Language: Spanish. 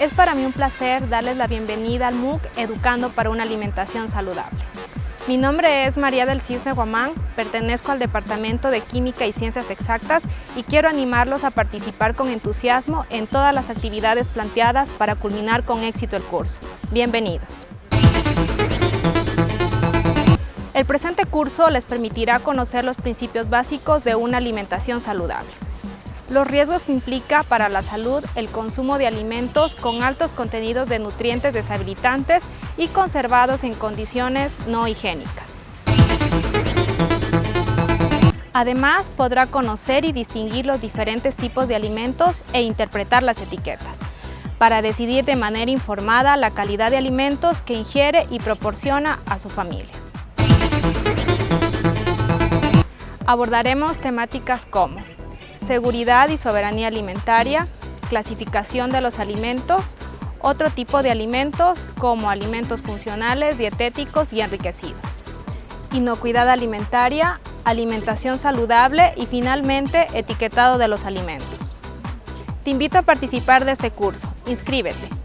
Es para mí un placer darles la bienvenida al MOOC Educando para una alimentación saludable. Mi nombre es María del Cisne Guamán, pertenezco al Departamento de Química y Ciencias Exactas y quiero animarlos a participar con entusiasmo en todas las actividades planteadas para culminar con éxito el curso. Bienvenidos. El presente curso les permitirá conocer los principios básicos de una alimentación saludable. Los riesgos que implica para la salud el consumo de alimentos con altos contenidos de nutrientes deshabilitantes y conservados en condiciones no higiénicas. Además, podrá conocer y distinguir los diferentes tipos de alimentos e interpretar las etiquetas, para decidir de manera informada la calidad de alimentos que ingiere y proporciona a su familia. Abordaremos temáticas como seguridad y soberanía alimentaria, clasificación de los alimentos, otro tipo de alimentos como alimentos funcionales, dietéticos y enriquecidos, inocuidad alimentaria, alimentación saludable y finalmente etiquetado de los alimentos. Te invito a participar de este curso. Inscríbete.